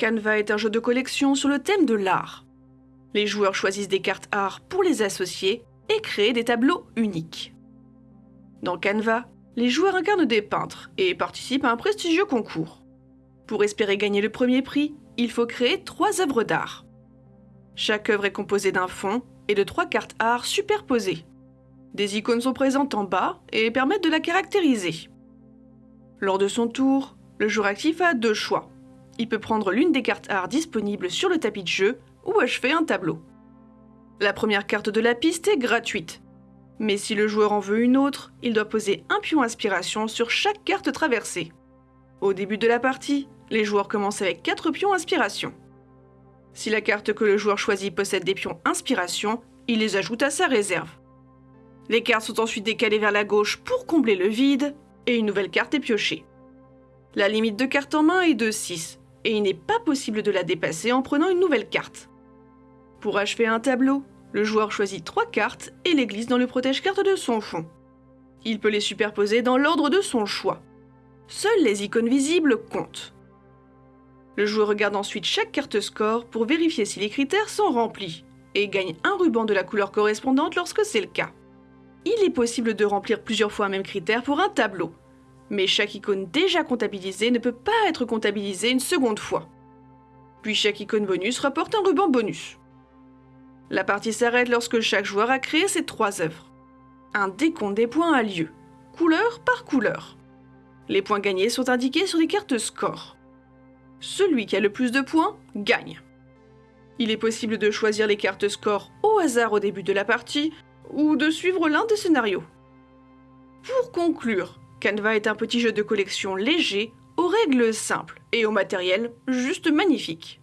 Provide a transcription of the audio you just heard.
Canva est un jeu de collection sur le thème de l'art. Les joueurs choisissent des cartes art pour les associer et créer des tableaux uniques. Dans Canva, les joueurs incarnent des peintres et participent à un prestigieux concours. Pour espérer gagner le premier prix, il faut créer trois œuvres d'art. Chaque œuvre est composée d'un fond et de trois cartes art superposées. Des icônes sont présentes en bas et permettent de la caractériser. Lors de son tour, le joueur actif a deux choix il peut prendre l'une des cartes art disponibles sur le tapis de jeu ou achever un tableau. La première carte de la piste est gratuite. Mais si le joueur en veut une autre, il doit poser un pion inspiration sur chaque carte traversée. Au début de la partie, les joueurs commencent avec 4 pions inspiration. Si la carte que le joueur choisit possède des pions inspiration, il les ajoute à sa réserve. Les cartes sont ensuite décalées vers la gauche pour combler le vide, et une nouvelle carte est piochée. La limite de cartes en main est de 6, et il n'est pas possible de la dépasser en prenant une nouvelle carte. Pour achever un tableau, le joueur choisit trois cartes et les glisse dans le protège-carte de son fond. Il peut les superposer dans l'ordre de son choix. Seules les icônes visibles comptent. Le joueur regarde ensuite chaque carte score pour vérifier si les critères sont remplis et gagne un ruban de la couleur correspondante lorsque c'est le cas. Il est possible de remplir plusieurs fois un même critère pour un tableau, mais chaque icône déjà comptabilisée ne peut pas être comptabilisée une seconde fois. Puis chaque icône bonus rapporte un ruban bonus. La partie s'arrête lorsque chaque joueur a créé ses trois œuvres. Un décompte des points a lieu, couleur par couleur. Les points gagnés sont indiqués sur les cartes score. Celui qui a le plus de points gagne. Il est possible de choisir les cartes score au hasard au début de la partie ou de suivre l'un des scénarios. Pour conclure, Canva est un petit jeu de collection léger, aux règles simples et au matériel juste magnifique.